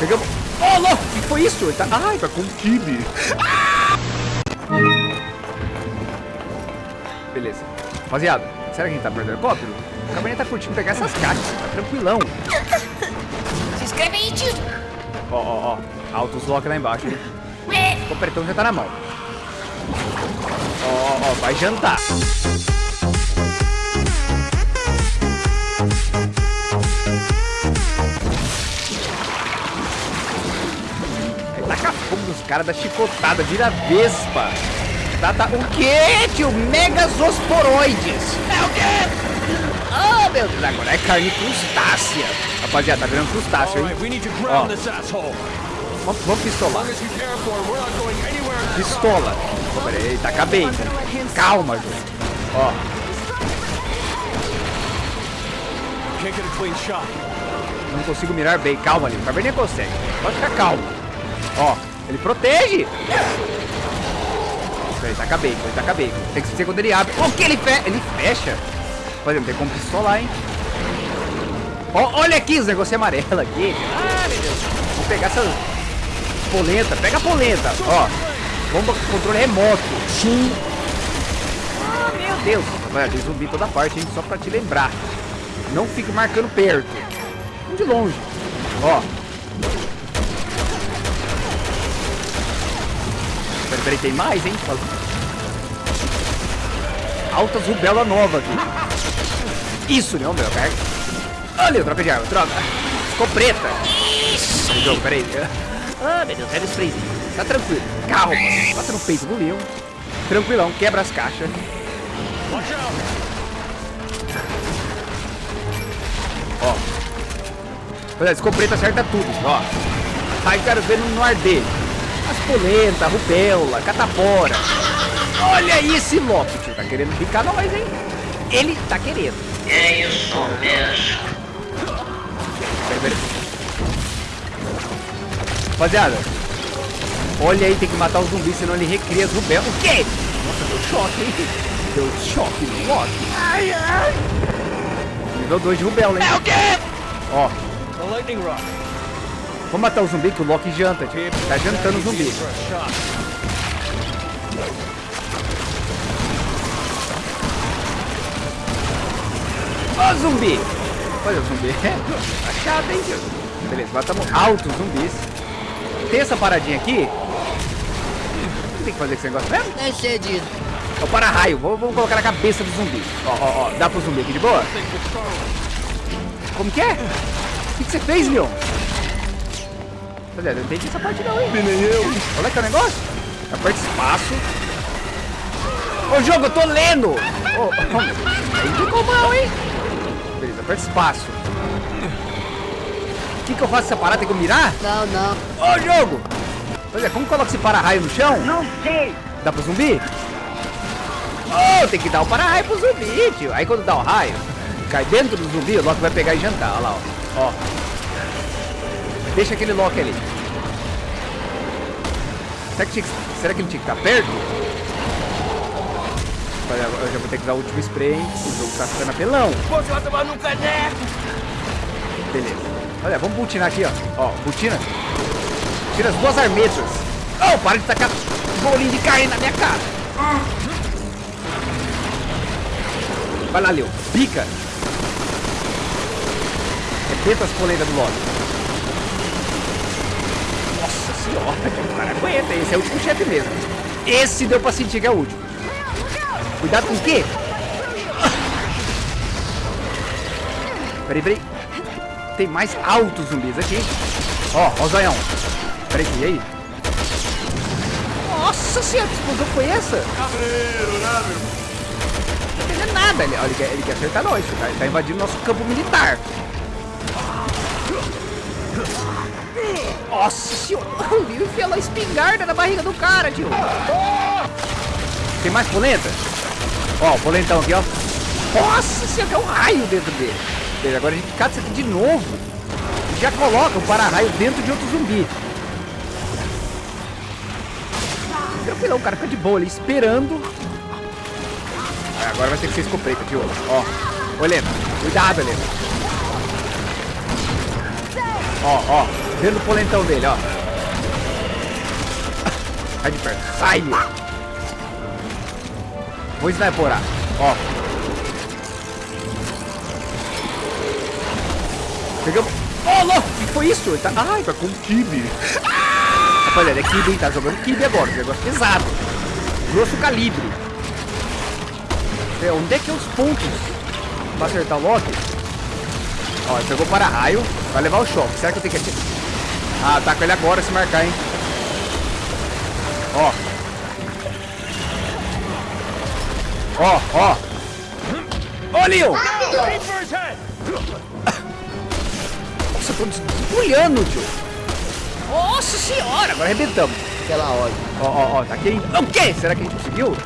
Pegamos. Oh, louco! O que foi isso? Ele tá... Ai, tá com kibe. Beleza. Rapaziada, será que a gente tá perdendo helicóptero? O Cabernet tá curtindo pegar essas caixas, tá tranquilão. Se inscreve aí, tio. Ó, ó, ó. Altos lock lá embaixo, hein? O pretão já tá na mão. Ó, ó, ó, vai jantar. Nos caras da chicotada, vira vespa. Tá, tá, o quê, tio? Megazosporoides. É o quê? Oh, meu Deus, agora é carne crustácea. Rapaziada, tá virando crustáceo, hein? Ó, vamos, vamos pistolar. Pistola. Pô, peraí, tá acabei. Calma, João. Ó, não consigo mirar bem. Calma ali, o Cabernet consegue. Pode ficar calmo. Ó, ele protege. Peraí, tá acabei, ele tá acabei. Tem que ser quando ele abre. O que ele fecha? Ele fecha. Por exemplo, tem como pistolar, hein? Ó, olha aqui os negócios amarelos aqui. Ah, meu Deus. Vou pegar essa polenta. Pega a polenta. Ó, bomba com controle remoto. Sim. Ah, meu Deus. Vai, tem zumbi toda parte, hein? Só pra te lembrar. Não fique marcando perto. De longe. Ó. Peraí, tem mais, hein? Altas rubela nova aqui. Isso, não, meu, carga. Olha, troca de arma, troca. Ficou preta. Jogo, peraí. Ah, meu Deus, pega o sprayzinho. Tá tranquilo. Calma. Bota no peito do leão. Tranquilão, quebra as caixas. Ó. Olha, escopeta acerta tudo, ó. Aí quero ver no arder. Polenta, rubéola, catapora. Olha esse Loki, tio. Tá querendo picar nós, hein? Ele tá querendo. É isso mesmo. Peraí, peraí. Rapaziada. Olha aí, tem que matar os zumbis, senão ele recria as rubéolas. O quê? Nossa, deu choque, hein? Deu choque no Loki. Ai, ai. Nível 2 de rubéola, hein? É o quê? Ó, The lightning rod. Vamos matar o zumbi que o Loki janta, tio. Tá jantando o zumbi. Ó, zumbi! Olha o zumbi. Tá chato, hein, tio? Beleza, matamos altos zumbis. Tem essa paradinha aqui. O que tem que fazer com esse negócio mesmo? É cedido. É o para-raio. Vou- Vamos colocar na cabeça do zumbi. Ó, ó, ó. Dá pro zumbi aqui de boa? Como que é? O que, que você fez, Leon? Olha, eu não entendi essa parte não, hein? Nem eu. Olha que é o negócio. Aperta espaço. Ô, jogo, eu tô lendo. Deus. Aí ficou mal, hein? Beleza, aperta espaço. O que, que eu faço essa parada? Tem que eu mirar? Não, não. Ô, jogo! Pois é, como coloca esse para-raio no chão? Não sei. Dá pro zumbi? Oh, tem que dar o para-raio pro zumbi, tio. Aí quando dá o raio, cai dentro do zumbi, o Loki vai pegar e jantar. Olha lá, ó. ó. Deixa aquele Loki ali. Será que, tinha que- será que ele tinha que estar perto? Olha, Eu já vou ter que usar o último spray, hein? O jogo tá ficando apelão. Você vai tomar no caneco. Beleza. Olha, vamos butinar aqui, ó. Ó, butina. Tira as duas armetas. Oh, para de tacar bolinho de carne na minha cara. Vai lá, Leo. Pica. Arrebenta as polentas do Loki. Nossa senhora, o cara aguenta. Esse é o último chefe mesmo. Esse deu pra sentir que é o último. Cuidado com o quê? Peraí, peraí. Tem mais altos zumbis aqui. Ó, ó o zoião. Peraí, e aí? Nossa senhora, que explosão foi essa? Cabreiro, né, meu? Não tá entendendo nada. Ele, ele, quer, ele quer acertar nós. Tá, ele tá invadindo nosso campo militar. Nossa senhora. O Leo enfiou a espingarda na barriga do cara, tio. Tem mais polenta? Ó, o polentão aqui, ó. Nossa senhora, tem um raio dentro dele. Beleza, agora a gente cata isso aqui de novo. Já coloca o para-raio dentro de outro zumbi. Tranquilão, o cara fica de boa ali, esperando. Aí, agora vai ter que ser escopeta, tio. Ó. Helena. Cuidado, Helena. Ó, ó. Dentro do polentão dele, ó. Sai de perto. Sai! Vou sniperar. Ó. Pegamos. Ó, louco! O que foi isso? Ele tá... Ai, tá com kibe. Rapaziada, é kibe? Tá jogando kibe agora. Um negócio pesado. Grosso calibre. É, onde é que é os pontos pra acertar o Loki? Ó, ele pegou para raio. Vai levar o choque. Será que eu tenho que atirar? Ah, ataca ele agora se marcar, hein? Ó. Ó, ó. Ó, Leon! Nossa, eu tô desbulhando, tio. Nossa senhora, agora arrebentamos. Aquela hora. Ó, ó, ó, tá aqui. O quê? Será que a gente conseguiu?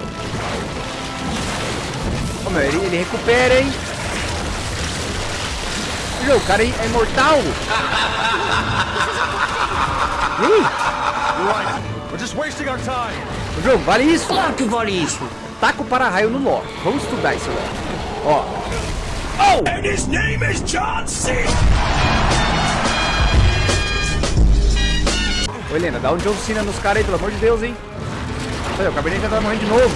Ô, meu, ele, ele recupera, hein? Meu, o cara é é imortal. O jogo, vale isso? Claro que vale isso. Taca o para-raio no Loki. Vamos estudar esse Loki. Ó. Oh! And his name is John C. Ô, Helena, dá um John Cena nos caras aí, pelo amor de Deus, hein? Olha, o Cabernet já tá morrendo de novo.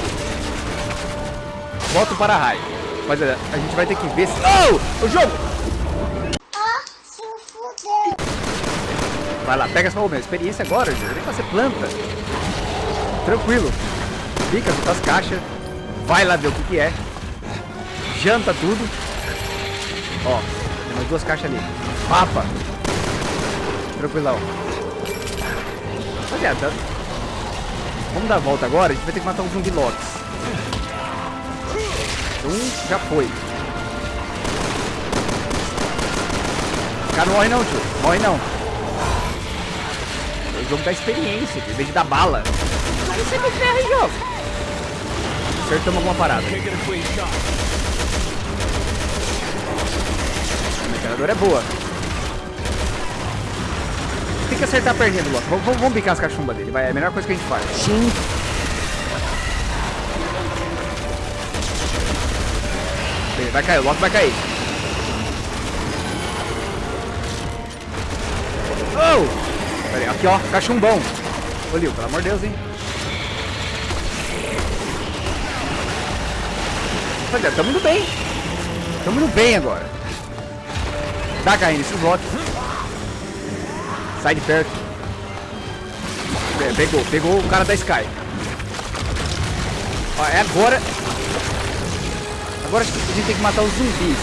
Bota o para-raio. Mas a gente vai ter que ver se... Oh! O jogo! Vai lá, pega oh, meu, experiência agora, gente. Nem pra ser planta. Tranquilo. Fica junto as caixas. Vai lá ver o que, que é. Janta tudo. Ó, tem mais duas caixas ali. Mapa. Tranquilão. Rapaziada, vamos dar a volta agora. A gente vai ter que matar um zumbi Lotus. Um já foi. Cara, não morre não, tio. Morre não. O jogo da experiência, em vez de dar bala. Aí você me ferra, hein, jogo. Acertamos alguma parada. A metralhadora é boa. Tem que acertar a perninha do Loki. Vamos, vamos, vamos picar as cachumbas dele. Vai, é a melhor coisa que a gente faz. Sim. Vai cair, o Loki vai cair. Oh! Pera aí, aqui ó, cachumbão. Lil, pelo amor de Deus, hein? Olha, tamo indo bem. Tamo indo bem agora. Tá caindo esses Loki. Sai de perto. É, pegou, pegou o cara da Sky. Ó, é agora. Agora a gente tem que matar os zumbis.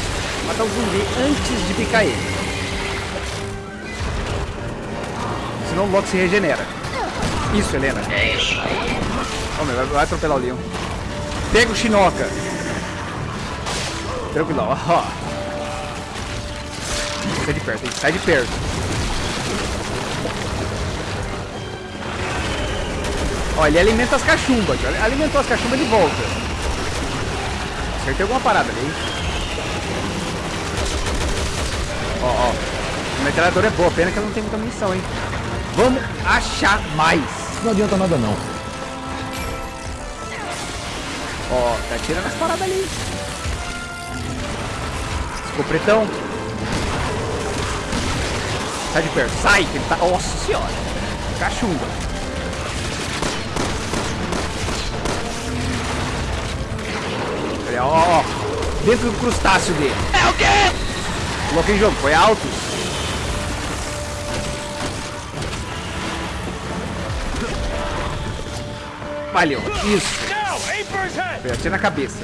Matar o zumbi antes de picar ele. Senão o Loki se regenera. Isso, Helena. É isso aí. Meu, vai, atropelar o Leon. Pega o Shinoka. Tranquilo, ó. Sai de perto, hein? Sai de perto. Ó, ele alimenta as cachumbas. Alimentou as cachumbas, ele volta. Acertei alguma parada ali, hein? Ó, ó. A metralhadora é boa, pena que ela não tem muita munição, hein? Vamos achar mais. Não adianta nada não. Ó, tá tirando as paradas ali. Ficou pretão. Sai de perto. Sai, que ele tá... Nossa senhora. Cachumba. Olha, ó. Dentro do crustáceo dele. É o quê? Coloquei em jogo. Foi alto. Isso. Atira na cabeça.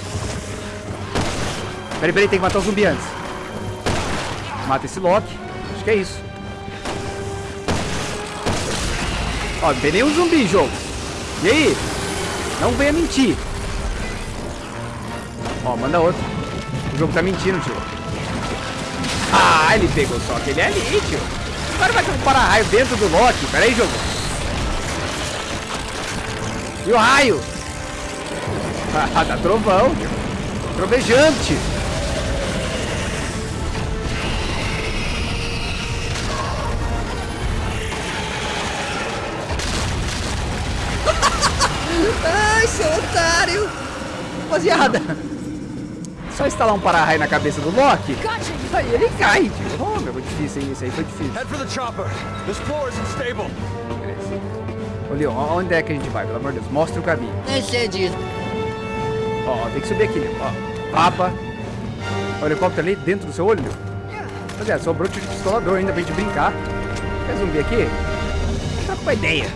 Peraí, peraí, tem que matar o zumbi antes. Mata esse Loki. Acho que é isso. Ó, não tem nenhum zumbi jogo. E aí? Não venha mentir. Ó, manda outro. O jogo tá mentindo, tio. Ah, ele pegou só aquele ali, tio. O cara vai ter um para-raio dentro do Loki. Pera aí, jogo. E o raio? Ah, dá trovão. Trovejante. Ai, seu otário. Rapaziada. Só instalar um para-raio na cabeça do Loki. Aí ele cai, tio. Ó, meu, foi difícil, hein? Esse aí foi difícil. Head for the chopper. This floor isn't stable. Ô, Leon, onde é que a gente vai? Pelo amor de Deus, mostra o caminho. Nem sei disso. Ó, tem que subir aqui, Leon. Ó, papa. O helicóptero ali dentro do seu olho, Leon. Rapaziada, sobrou tiro de pistolador ainda pra gente brincar. Quer zumbi aqui? Tá com uma ideia.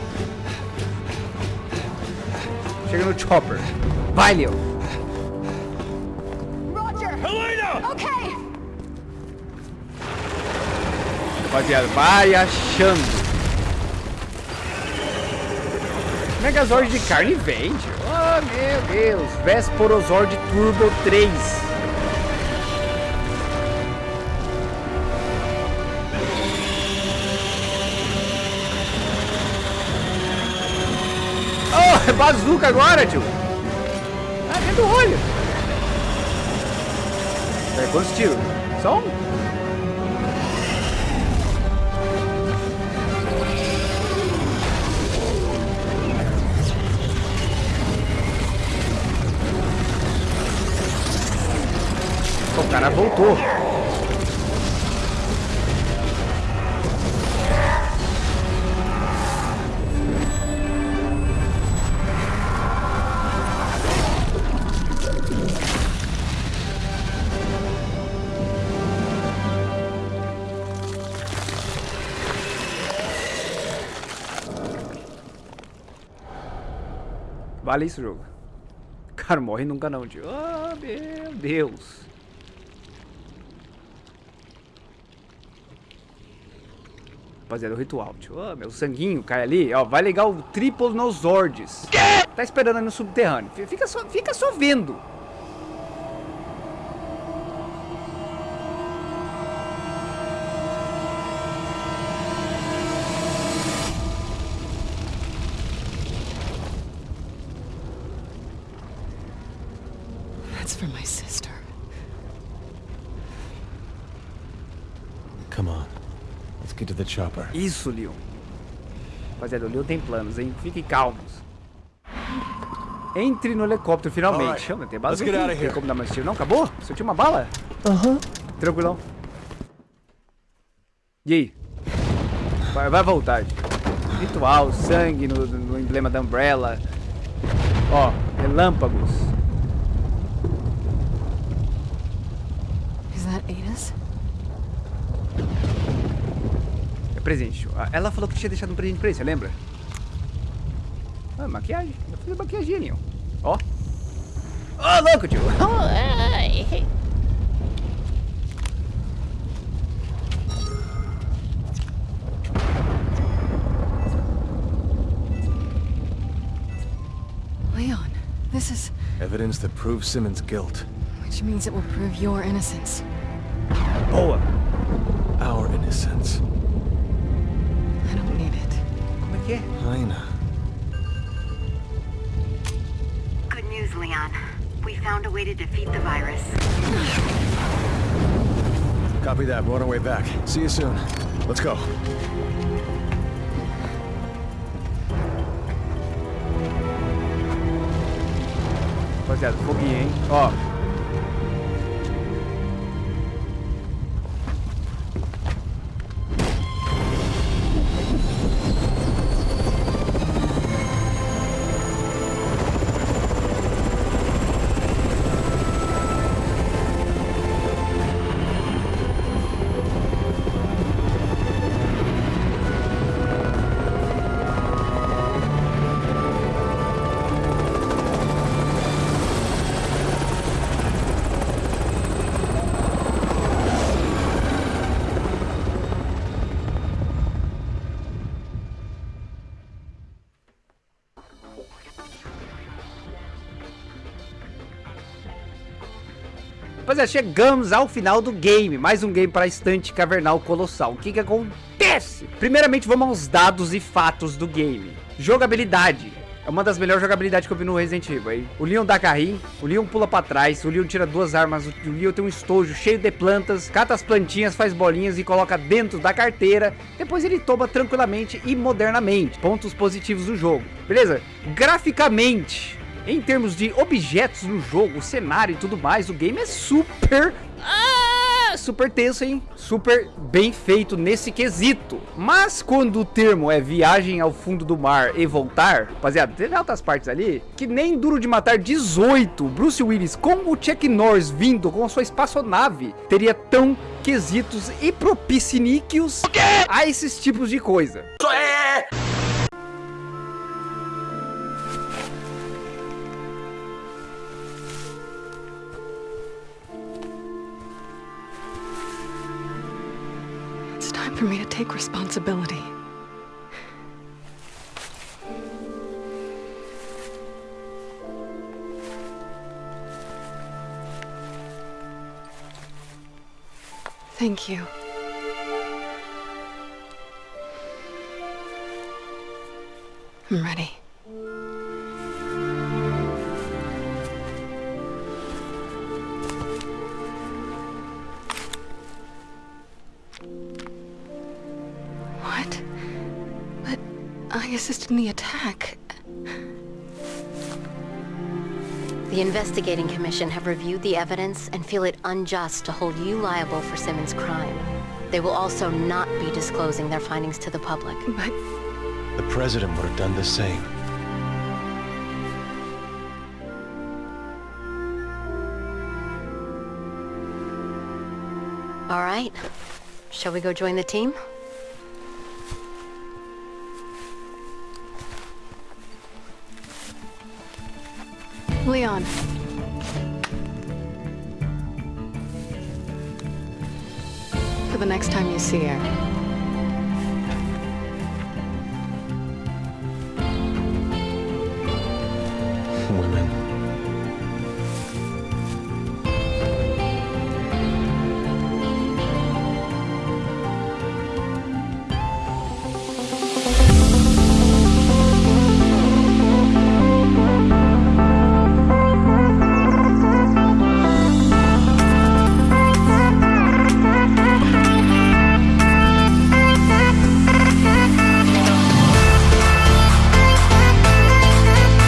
Chega no chopper. Vai, Leon. Helena! Okay. Rapaziada, vai achando. Megazord de carne vende. Oh, meu Deus. Vesporozord Turbo 3. Oh, é bazuca agora, tio. Ah, dentro do olho. É, quantos tiros? Só um? Cara voltou. Vale isso, jogo. Cara, morre nunca não, tio. Oh, meu Deus. Rapaziada, o ritual, tio. Oh, meu sanguinho cai ali. Ó, vai ligar o triplo nos Zords. Tá esperando aí no subterrâneo. Fica só, fica só vendo. That's for my To the chopper. Isso, Leon. Rapaziada, o Leon tem planos, hein? Fiquem calmos. Entre no helicóptero, finalmente. Alright, Chama, tem out of Tem como dar mais tiro? Não, acabou? Você tinha uma bala? Aham. Tranquilão. E aí? Vai, vai voltar. Ritual, sangue no, no emblema da Umbrella. Ó, relâmpagos. Is that Ada's? É presente. Ela falou que tinha deixado um presente pra ele, você lembra? Ah, maquiagem. Eu fiz maquiagem ali, ó. Ó. Ô, louco, tio. Leon, this is. Evidence that proves Simmons' guilt. Which means it will prove your innocence. Boa. Our innocence. Como é que. Good news, Leon. We found a way to defeat the virus. Copy that. We're on our way back. See you soon. Let's go. Rapaziada, foguinho, hein? Ó. Rapaziada, chegamos ao final do game. Mais um game para estante cavernal colossal. O que que acontece? Primeiramente, vamos aos dados e fatos do game. Jogabilidade. É uma das melhores jogabilidades que eu vi no Resident Evil. O Leon dá carrinho, o Leon pula pra trás, o Leon tira duas armas, o Leon tem um estojo cheio de plantas, cata as plantinhas, faz bolinhas e coloca dentro da carteira. Depois ele toma tranquilamente e modernamente. Pontos positivos do jogo. Beleza? Graficamente, em termos de objetos no jogo, cenário e tudo mais, o game é super ah, É super tenso, hein? Super bem feito nesse quesito. Mas quando o termo é viagem ao fundo do mar e voltar, rapaziada, teve altas partes ali que nem Duro de Matar 18, Bruce Willis com o Chuck Norris vindo com a sua espaçonave teria tão quesitos e propiciníqueos a esses tipos de coisa. It's take responsibility. Thank you. I'm ready. I assisted in the attack. The investigating commission have reviewed the evidence and feel it unjust to hold you liable for Simmons' crime. They will also not be disclosing their findings to the public. But The president would have done the same. All right. Shall we go join the team? Leon. For the next time you see her,